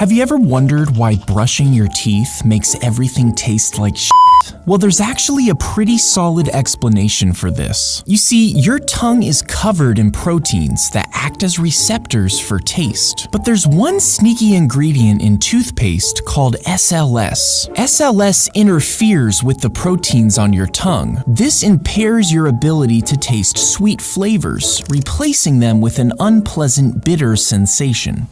Have you ever wondered why brushing your teeth makes everything taste like shit? Well, there's actually a pretty solid explanation for this. You see, your tongue is covered in proteins that act as receptors for taste. But there's one sneaky ingredient in toothpaste called SLS. SLS interferes with the proteins on your tongue. This impairs your ability to taste sweet flavors, replacing them with an unpleasant bitter sensation.